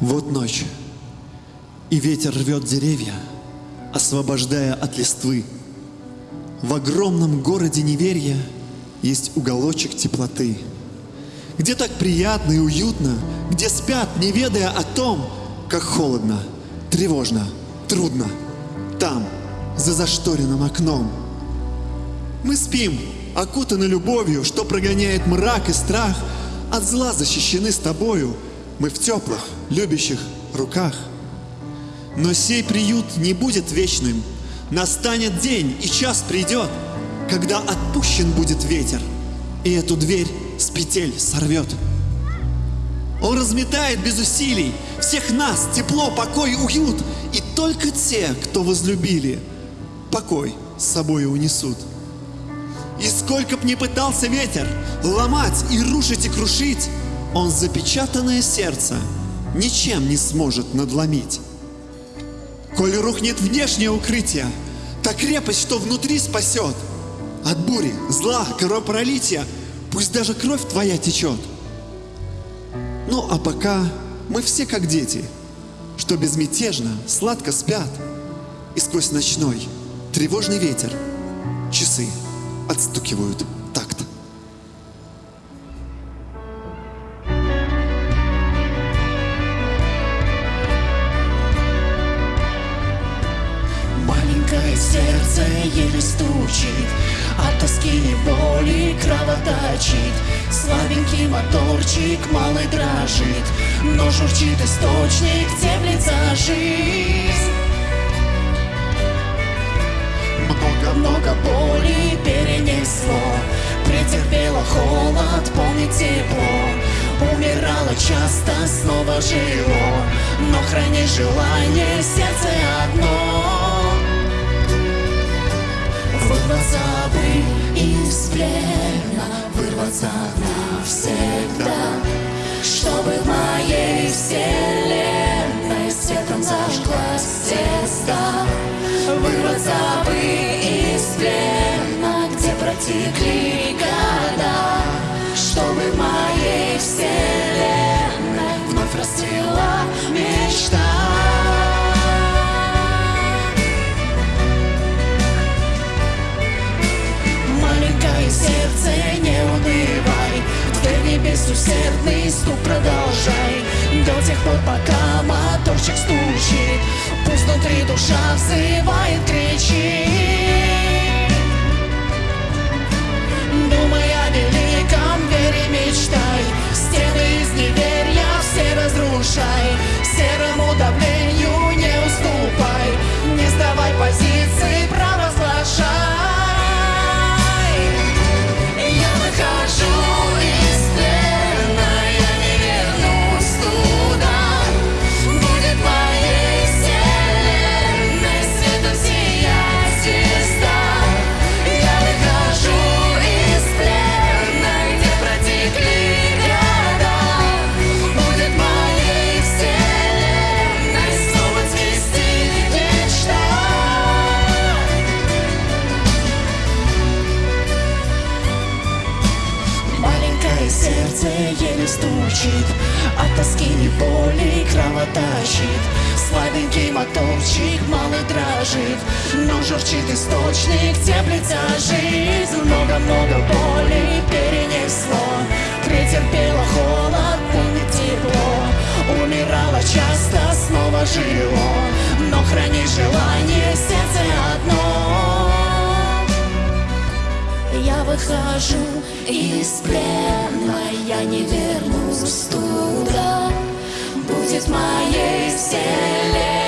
Вот ночь, и ветер рвет деревья, освобождая от листвы. В огромном городе неверия есть уголочек теплоты, где так приятно и уютно, где спят, не ведая о том, как холодно, тревожно, трудно, там, за зашторенным окном. Мы спим, окутаны любовью, что прогоняет мрак и страх, от зла защищены с тобою, мы в теплых, любящих руках. Но сей приют не будет вечным, настанет день и час придет, когда отпущен будет ветер, и эту дверь с петель сорвет. Он разметает без усилий всех нас, тепло, покой, уют, и только те, кто возлюбили, покой с собой унесут. И сколько б ни пытался ветер ломать и рушить и крушить, он запечатанное сердце ничем не сможет надломить. Коль рухнет внешнее укрытие, та крепость, что внутри спасет. От бури, зла, кровопролития, пусть даже кровь твоя течет. Ну а пока мы все как дети, что безмятежно, сладко спят, и сквозь ночной тревожный ветер часы отстукивают сердце еле стучит От тоски и боли кровоточит Слабенький моторчик малый дрожит Но журчит источник, теплится жизнь. Много-много боли перенесло Претерпело холод, помнит тепло. Умирала часто, снова жило Но храни желание, сердце Вырваться бы из плена Где протекли года Чтобы моей вселенной Вновь расцвела небес усердный стук продолжай. До тех пор, пока моторчик стучит Пусть внутри душа взывает, кричит сердце еле стучит От тоски и боли кровоточит Слабенький моторчик малый дрожит Но журчит источник, теплится жизнь. Много-много боли перенесло. Претерпело холод, помнит тепло. Умирала часто, снова жило. Но храни желание, сердце одно выхожу из плена, я не вернусь туда. Будет моей вселенной